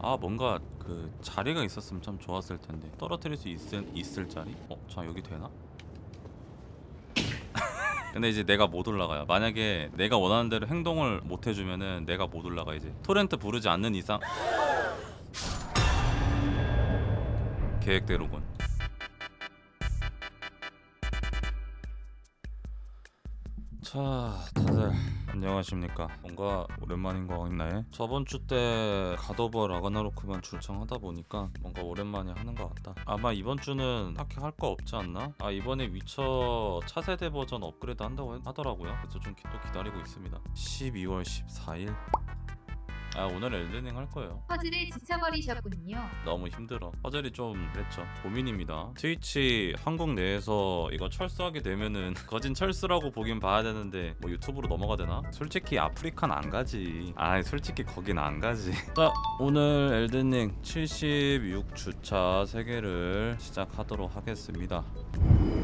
아 뭔가 그 자리가 있었으면 참 좋았을 텐데 떨어뜨릴 수 있을, 있을 자리? 어? 자 여기 되나? 근데 이제 내가 못 올라가요 만약에 내가 원하는 대로 행동을 못 해주면은 내가 못 올라가 이제 토렌트 부르지 않는 이상 계획대로군 자 다들 안녕하십니까. 뭔가 오랜만인 것 같네 저번 주때 갓오버 라그나로크만 출청하다 보니까 뭔가 오랜만에 하는 것 같다. 아마 이번 주는 딱히 할 거 없지 않나? 아 이번에 위쳐 차세대 버전 업그레이드 한다고 하- 하더라고요. 그래서 좀 또 기다리고 있습니다. 12월 14일 아 오늘 엘든링 할 거예요. 퍼즐에 지쳐버리셨군요. 너무 힘들어. 퍼즐이 좀 그랬죠. 고민입니다. 트위치 한국 내에서 이거 철수하게 되면은 거진 철수라고 보긴 봐야 되는데 뭐 유튜브로 넘어가 되나? 솔직히 아프리카는 안 가지. 아 솔직히 거긴 안 가지. 자 오늘 엘든링 76주차 세계를 시작하도록 하겠습니다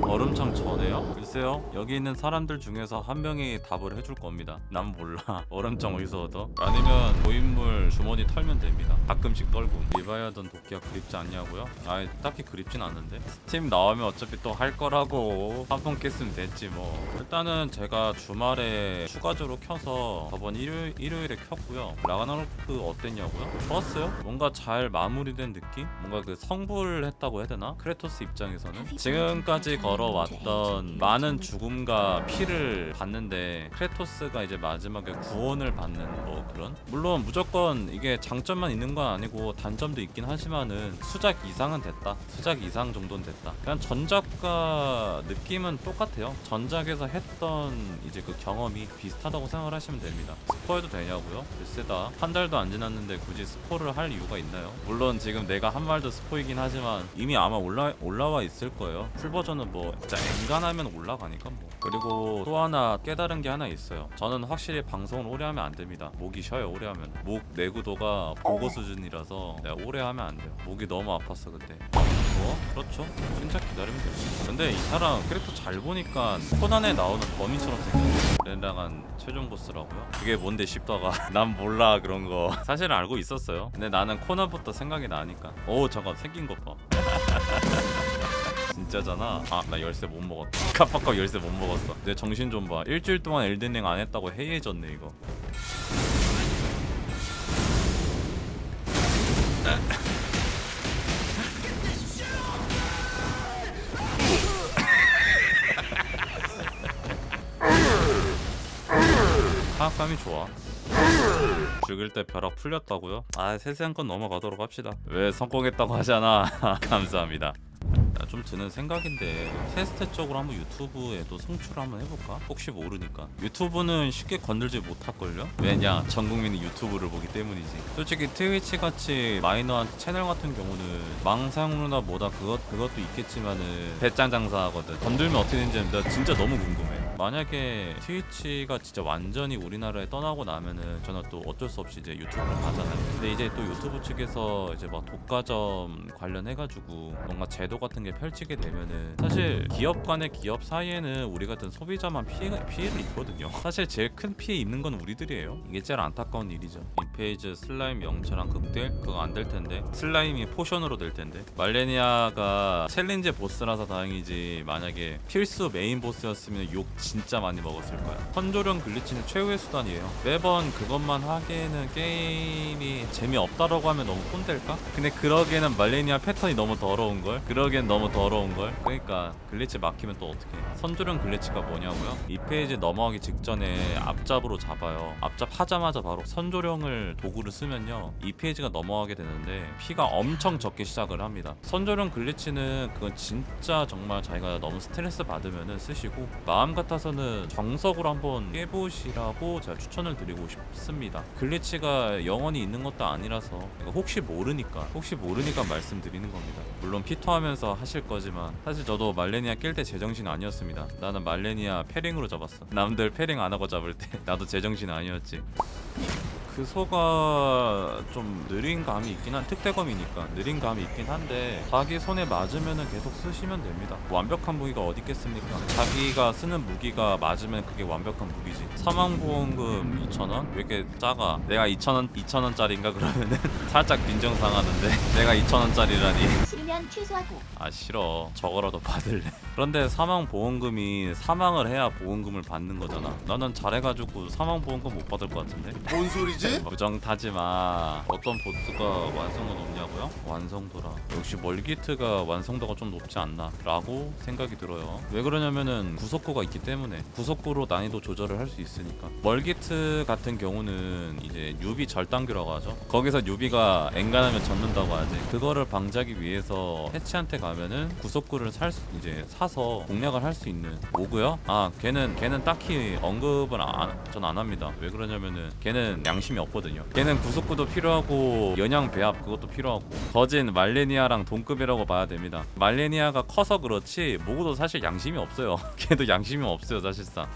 얼음창 전에요? 글쎄요 여기 있는 사람들 중에서 한 명이 답을 해줄 겁니다 난 몰라 얼음창 어디서 얻어? 아니면 고인물 주머니 털면 됩니다 가끔씩 떨궈 리바이아던 도끼가 그립지 않냐고요? 아 딱히 그립진 않은데 스팀 나오면 어차피 또 할 거라고 한 번 깼으면 됐지 뭐 일단은 제가 주말에 추가적으로 켜서 저번 일요일, 일요일에 켰고요 라그나로크 어땠냐고요? 좋았어요 뭔가 잘 마무리된 느낌? 뭔가 그 성불했다고 해야 되나? 크레토스 입장에서는 지금까지 걸어왔던 많은 죽음과 피를 봤는데 크레토스가 이제 마지막에 구원을 받는 뭐 그런? 물론 무조건 이게 장점만 있는 건 아니고 단점도 있긴 하지만은 수작 이상은 됐다. 수작 이상 정도는 됐다. 그냥 전작과 느낌은 똑같아요. 전작에서 했던 이제 그 경험이 비슷하다고 생각을 하시면 됩니다. 스포해도 되냐고요? 글쎄다. 한 달도 안 지났는데 굳이 스포를 할 이유가 있나요? 물론 지금 내가 한 말도 스포이긴 하지만 이미 아마 올라, 올라와 있을 거예요. 풀 버전은 뭐 진짜 엔간하면 올라가니까 뭐. 그리고 또 하나 깨달은 게 하나 있어요. 저는 확실히 방송을 오래 하면 안 됩니다. 목이 쉬어요 오래 하면. 목 내구도가 보고 수준이라서 내가 오래 하면 안 돼요. 목이 너무 아팠어 그때. 뭐? 그렇죠. 진짜 기다리면 돼요. 근데 이 사람 캐릭터 잘 보니까 코난에 나오는 범인처럼 생겼네 렌랑한 최종 보스라고요? 그게 뭔데 싶다가 난 몰라 그런 거. 사실 알고 있었어요. 근데 나는 코난부터 생각이 나니까. 오 잠깐 생긴 것봐 진짜잖아. 아나 열쇠 못 먹었다. 깜빡하고 열쇠 못 먹었어. 내 정신 좀 봐. 일주일 동안 엘든링 안 했다고 해이해졌네 이거. 타악감이 좋아. 죽일 때 벼락 풀렸다고요? 아 세세한 건 넘어가도록 합시다. 왜 성공했다고 하잖아. 감사합니다. 야, 좀 드는 생각인데 테스트 쪽으로 한번 유튜브에도 송출을 한번 해볼까? 혹시 모르니까 유튜브는 쉽게 건들지 못할걸요? 왜냐 전 국민이 유튜브를 보기 때문이지 솔직히 트위치 같이 마이너한 채널 같은 경우는 망 사용료나 뭐다 그것, 그것도 있겠지만은 배짱 장사하거든 건들면 어떻게 되는지 나 진짜 너무 궁금해 만약에 트위치가 진짜 완전히 우리나라에 떠나고 나면은 저는 또 어쩔 수 없이 이제 유튜브를 하잖아요. 근데 이제 또 유튜브 측에서 이제 막 독과점 관련해가지고 뭔가 제도 같은 게 펼치게 되면은 사실 기업 간의 기업 사이에는 우리 같은 소비자만 피해 피해를 입거든요. 사실 제일 큰 피해 입는 건 우리들이에요. 이게 제일 안타까운 일이죠. 이 phase 슬라임 영체랑 극딜 그거 안 될 텐데 슬라임이 포션으로 될 텐데 말레니아가 challenge 보스라서 다행이지 만약에 필수 메인 보스였으면 욕 진짜 많이 먹었을 거야. 선조령 glitch는 최후의 수단이에요. 매번 그것만 하기에는 게임이 재미없다라고 하면 너무 꼰댈까? 근데 그러기에는 말레니아 패턴이 너무 더러운 걸. 그러기엔 너무 더러운 걸. 그러니까 glitch 막히면 또 어떻게? 선조령 glitch가 뭐냐고요? 이 phase 넘어가기 직전에 앞잡으로 잡아요. 앞잡 하자마자 바로 선조령을 도구를 쓰면요. 이 phase가 넘어가게 되는데 피가 엄청 적게 시작을 합니다. 선조령 glitch는 그건 진짜 정말 자기가 너무 스트레스 받으면은 쓰시고 마음 같아서는 정석으로 한번 깨보시라고 제가 추천을 드리고 싶습니다. 글리치가 영원히 있는 것도 아니라서 혹시 모르니까 혹시 모르니까 말씀드리는 겁니다. 물론 피토하면서 하실 거지만 사실 저도 말레니아 깰 때 제정신 아니었습니다. 나는 말레니아 패링으로 잡았어. 남들 패링 안 하고 잡을 때 나도 제정신 아니었지. 그 소가 좀 느린 감이 있긴 한 특대검이니까 느린 감이 있긴 한데 자기 손에 맞으면은 계속 쓰시면 됩니다. 완벽한 무기가 어디 있겠습니까? 자기가 쓰는 무기가 맞으면 그게 완벽한 무기지. 사망보험금 2,000원? 왜 이렇게 작아? 내가 2,000원 2,000원짜리인가 그러면은 살짝 빈정상하는데 내가 2,000원짜리라니. 싫으면 취소하고. 아 싫어. 저거라도 받을래. 그런데 사망보험금이 사망을 해야 보험금을 받는 거잖아. 나는 잘해가지고 사망보험금 못 받을 것 같은데? 뭔 소리지? 부정 타지마. 어떤 보스가 완성도 높냐고요? 완성도라. 역시 멀기트가 완성도가 좀 높지 않나? 라고 생각이 들어요. 왜 그러냐면은 구속구가 있기 때문에 구속구로 난이도 조절을 할 수 있으니까. 멀기트 같은 경우는 이제 newbie 절단기라고 하죠. 거기서 newbie가 엔간하면 접는다고 하지. 그거를 방지하기 위해서 패치한테 가면은 구속구를 살 수, 이제 사서 공략을 할 수 있는 거고요. 아 걔는 걔는 딱히 언급을 전 안 합니다. 왜 그러냐면은 걔는 양심이 없거든요. 걔는 구속구도 필요하고 영약 배합 그것도 필요하고. 거진 말레니아랑 동급이라고 봐야 됩니다. 말레니아가 커서 그렇지 모그도 사실 양심이 없어요. 걔도 양심이 없어요 사실상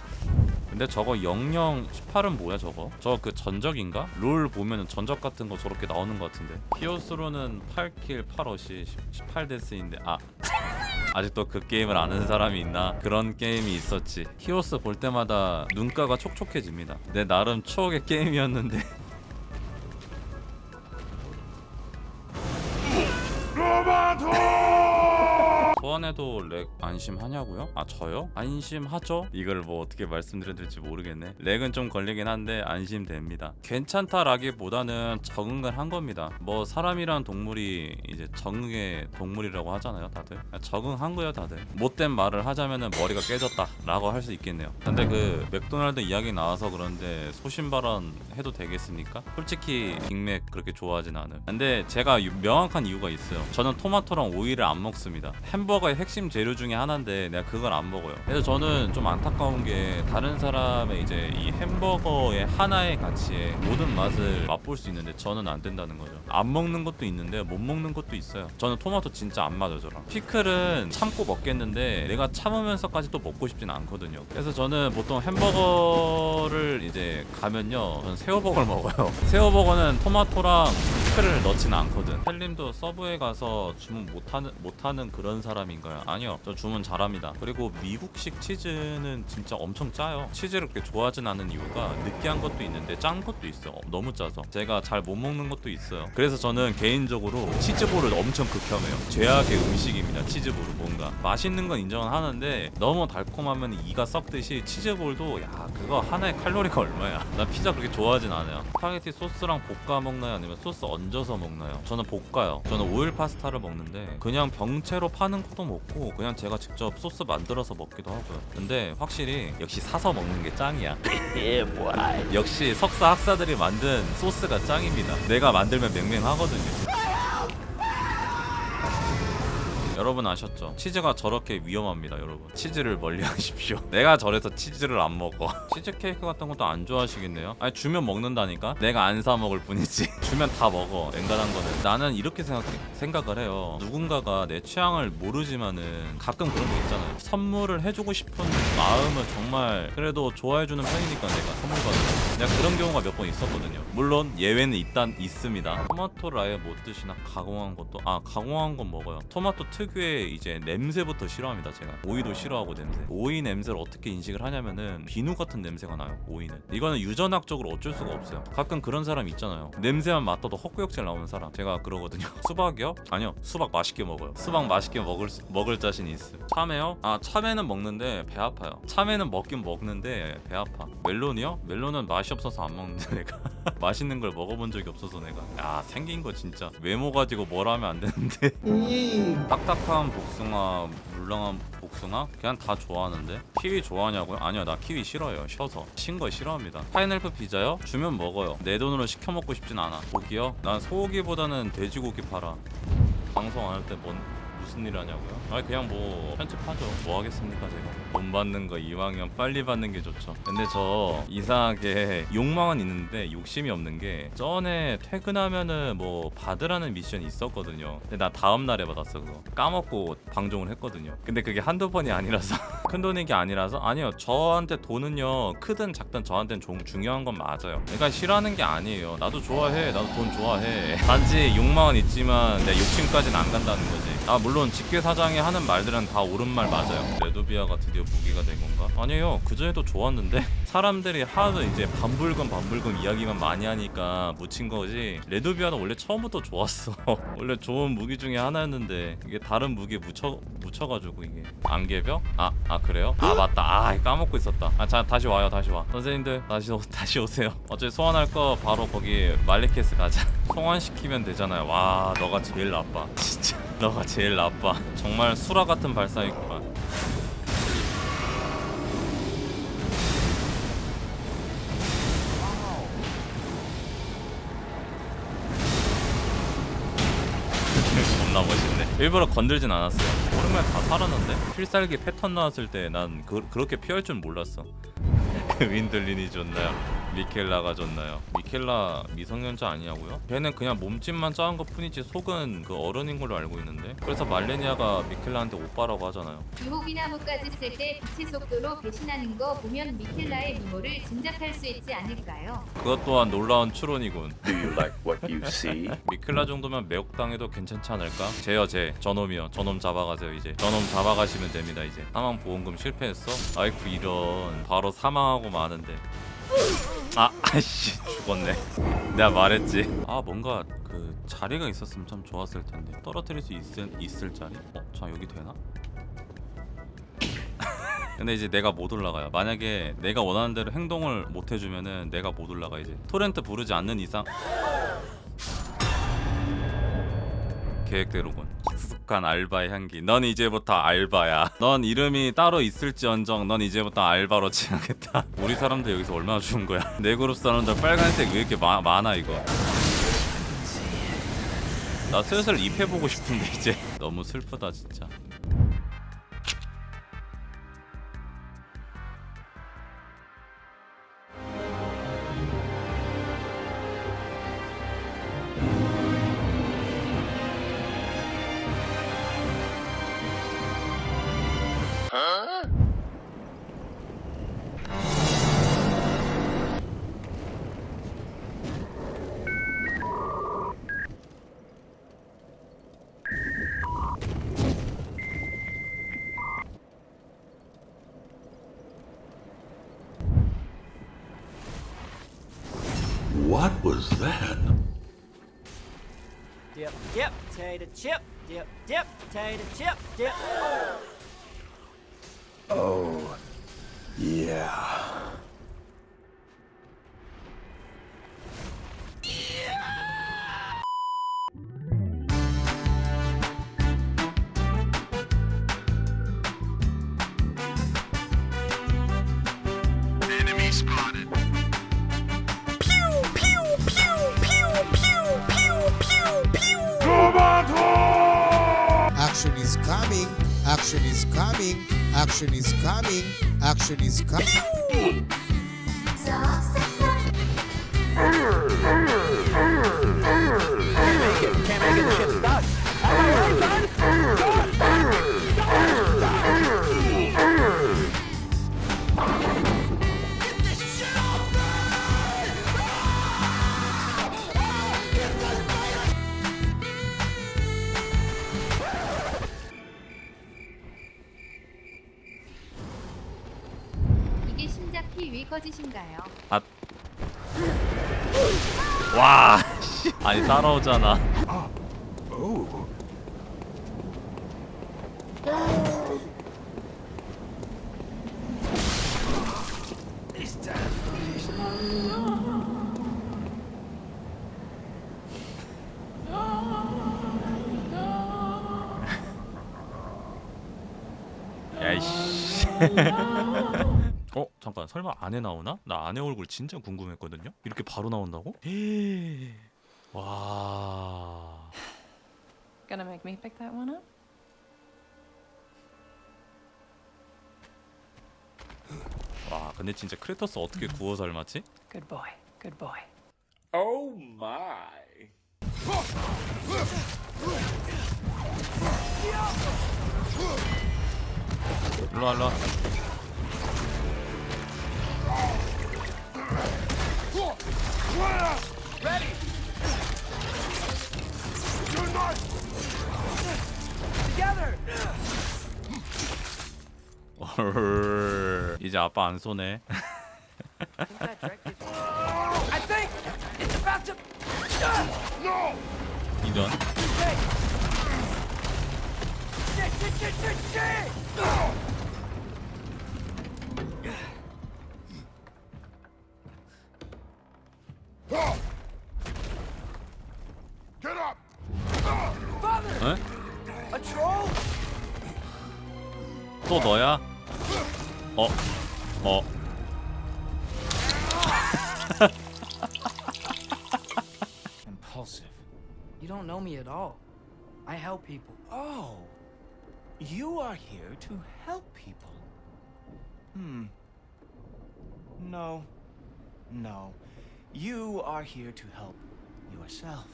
근데 저거 00 18은 뭐야 저거? 저거 그 전적인가? 롤 보면은 전적 같은 거 저렇게 나오는 것 같은데 히오스로는 8kill 8어시 18death인데 아 아직도 그 게임을 아는 사람이 있나? 그런 게임이 있었지 히오스 볼 때마다 눈가가 촉촉해집니다 내 나름 추억의 게임이었는데 소환해도 lag 안 심하냐고요? 아 저요? 안 심하죠? 이걸 뭐 어떻게 말씀드려야 될지 모르겠네. lag은 좀 걸리긴 한데 안심됩니다. 괜찮다라기보다는 적응을 한 겁니다. 뭐 사람이란 동물이 이제 적응의 동물이라고 하잖아요 다들. 적응한 거예요 다들. 못된 말을 하자면은 머리가 깨졌다 라고 할 수 있겠네요. 근데 그 맥도날드 이야기 나와서 그런데 소신 발언 해도 되겠습니까? 솔직히 빅맥 그렇게 좋아하진 않아요 근데 제가 유- 명확한 이유가 있어요. 저는 토마토랑 오이를 안 먹습니다. 햄버거의 핵심 재료 중에 하나인데 내가 그걸 안 먹어요. 그래서 저는 좀 안타까운 게 다른 사람의 이제 이 햄버거의 하나의 가치에 모든 맛을 맛볼 수 있는데 저는 안 된다는 거죠. 안 먹는 것도 있는데 못 먹는 것도 있어요. 저는 토마토 진짜 안 맞아요 저랑. 피클은 참고 먹겠는데 내가 참으면서까지 또 먹고 싶진 않거든요. 그래서 저는 보통 햄버거를 이제 가면요 저는 새우버거를 먹어요. 새우버거는 토마토랑 피클을 넣지는 않거든. 헬림도 서브에 가서 주문 못하는 못하는 그런 사람인가요? 아니요 저 주문 잘합니다. 그리고 미국식 치즈는 진짜 엄청 짜요. 치즈를 그렇게 좋아하진 않는 이유가 느끼한 것도 있는데 짠 것도 있어요 어, 너무 짜서. 제가 잘 못 먹는 것도 있어요. 그래서 저는 개인적으로 치즈볼을 엄청 극혐해요. 죄악의 음식입니다 치즈볼은 뭔가. 맛있는 건 인정은 하는데 너무 달콤하면 이가 썩듯이 치즈볼도 야 그거 하나의 칼로리가 얼마야? 나 피자 그렇게 좋아하진 않아요. 스파게티 소스랑 볶아 먹나요? 아니면 소스 얹어서 먹나요? 저는 볶아요. 저는 오일 파스타를 먹는데 그냥 병채로 파는 것도 먹고 그냥 제가 직접 소스 만들어서 먹기도 하고요. 근데 확실히 역시 사서 먹는 게 짱이야. 역시 석사 학사들이 만든 소스가 짱입니다. 내가 만들면 맹맹하거든요 여러분 아셨죠? 치즈가 저렇게 위험합니다 여러분. 치즈를 멀리 하십시오. 내가 저래서 치즈를 안 먹어. 치즈 케이크 같은 것도 안 좋아하시겠네요? 아니 주면 먹는다니까? 내가 안 사 먹을 뿐이지. 주면 다 먹어 엔간한 거는. 나는 이렇게 생각, 생각을 해요. 누군가가 내 취향을 모르지만은 가끔 그런 게 있잖아요. 선물을 해주고 싶은 마음은 정말 그래도 좋아해주는 편이니까 내가 선물 받으면 내가 그런 경우가 몇 번 있었거든요. 물론 예외는 일단 있습니다. 토마토를 아예 못 드시나? 가공한 것도 아 가공한 건 먹어요. 토마토 특유의 이제 냄새부터 싫어합니다 제가. 오이도 싫어하고 냄새. 오이 냄새를 어떻게 인식을 하냐면은 비누 같은 냄새가 나요 오이는. 이거는 유전학적으로 어쩔 수가 없어요. 가끔 그런 사람 있잖아요. 냄새만 맡아도 헛구역질 나오는 사람. 제가 그러거든요. 수박이요? 아니요. 수박 맛있게 먹어요. 수박 맛있게 먹을 수- 먹을 자신이 있어요 참외요? 아 참외는 먹는데 배 아파요. 참외는 먹긴 먹는데 배 아파. 멜론이요? 멜론은 맛이 없어서 안 먹는데 내가. 맛있는 걸 먹어본 적이 없어서 내가. 야 생긴 거 진짜. 외모 가지고 뭘 하면 안 되는데. 딱딱한 복숭아, 물렁한 복숭아? 그냥 다 좋아하는데? 키위 좋아하냐고요? 아니요 나 키위 싫어요. 쉬어서. 신 거 싫어합니다. 파인애플 피자요? 주면 먹어요. 내 돈으로 시켜 먹고 싶진 않아. 고기요? 난 소고기보다는 돼지고기 팔아. 방송 안 할 때 뭔 무슨 일 하냐고요? 아 그냥 뭐 편집하죠. 뭐 하겠습니까 제가? 돈 받는 거 이왕이면 빨리 받는 게 좋죠. 근데 저 이상하게 욕망은 있는데 욕심이 없는 게 전에 퇴근하면은 뭐 받으라는 미션이 있었거든요. 근데 나 다음날에 받았어 그거. 까먹고 방종을 했거든요. 근데 그게 한두 번이 아니라서. 큰 돈인 게 아니라서? 아니요. 저한테 돈은요. 크든 작든 저한테는 종- 중요한 건 맞아요. 그러니까 싫어하는 게 아니에요. 나도 좋아해. 나도 돈 좋아해. 단지 욕망은 있지만 내 욕심까지는 안 간다는 거지 아 물론 직계사장이 하는 말들은 다 옳은 말 맞아요. 레도비아가 드디어 무기가 된 건가? 아니에요. 그전에도 좋았는데 사람들이 하도 이제 반불금 반불금 이야기만 많이 하니까 묻힌 거지. 레도비아는 원래 처음부터 좋았어. 원래 좋은 무기 중에 하나였는데 이게 다른 무기에 묻혀, 묻혀가지고 이게 안개벽? 아, 아 그래요? 아 맞다. 아 까먹고 있었다. 아 자 다시 와요. 다시 와. 선생님들 다시 오, 다시 오세요. 어차피 소환할 거 바로 거기 말리케스 가자. 소환시키면 되잖아요. 와 너가 제일 나빠. 진짜 너가 제일 나빠. 정말 수라 같은 발상이구만. 겁나 멋있네. 일부러 건들진 않았어요. 오랜만에 다 살았는데? 필살기 패턴 나왔을 때 난 그, 그렇게 피할 줄 몰랐어. 윈들린이 좋나요? 미켈라가 좋나요? 미켈라 미성년자 아니냐고요? 걔는 그냥 몸집만 작은 것 뿐이지 속은 그 어른인 걸로 알고 있는데 그래서 말레니아가 미켈라한테 오빠라고 하잖아요 유혹이나 목까지 쓸때 빛의 속도로 배신하는 거 보면 미켈라의 미모를 짐작할 수 있지 않을까요? 그것 또한 놀라운 추론이군 Do you like what you see? 미켈라 정도면 매혹당해도 괜찮지 않을까? 제요 제 저놈이요 저놈 잡아가세요 이제 저놈 잡아가시면 됩니다 이제 사망 보험금 실패했어? 아이쿠 이런 바로 사망하고 마는데 아 아이씨 죽었네 내가 말했지 아 뭔가 그 자리가 있었으면 참 좋았을 텐데 떨어뜨릴 수 있을, 있을 자리? 어? 자 여기 되나? 근데 이제 내가 못 올라가요 만약에 내가 원하는 대로 행동을 못 해주면은 내가 못 올라가 이제 토렌트 부르지 않는 이상 계획대로군. 익숙한 알바의 향기. 넌 이제부터 알바야. 넌 이름이 따로 있을지언정 넌 이제부터 알바로 지나겠다. 우리 사람들 여기서 얼마나 죽은 거야? 내 그룹 사람들 빨간색 왜 이렇게 마, 많아 이거? 나 슬슬 입해보고 싶은데 이제. 너무 슬프다 진짜 What was that? Dip, dip, potato chip. Dip, dip, potato chip. Dip. Oh, yeah. Action is coming. Action is coming. Action is coming. 야이씨 어 잠깐 설마 안에 나오나? 나 안에 얼굴 진짜 궁금했거든요. 이렇게 바로 나온다고? Wow. Gonna make me pick that one up? 와, 근데 진짜 크레터스 어떻게 구워서 삶았지? Good boy. Good boy. Oh my. 일로 와, 일로 와. Ready. 이제 아빠 안 쏘네 I think it's about to. 이런 You don't know me at all. I help people. Oh, you are here to help people. Hmm. No. No. You are here to help yourself.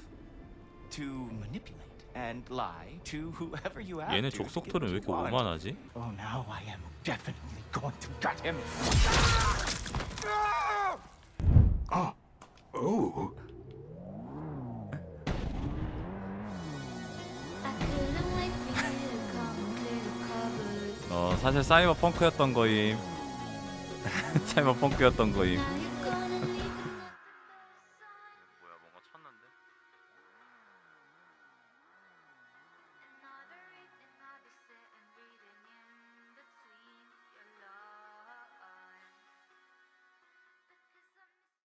To manipulate and lie to whoever you have 얘네 to to get 족속털은 왜 what 이렇게 you want. 오만하지? Oh, now I am definitely going to gut him. Oh. 어 사실 사이버 펑크였던 거임. 사이버 펑크였던 거임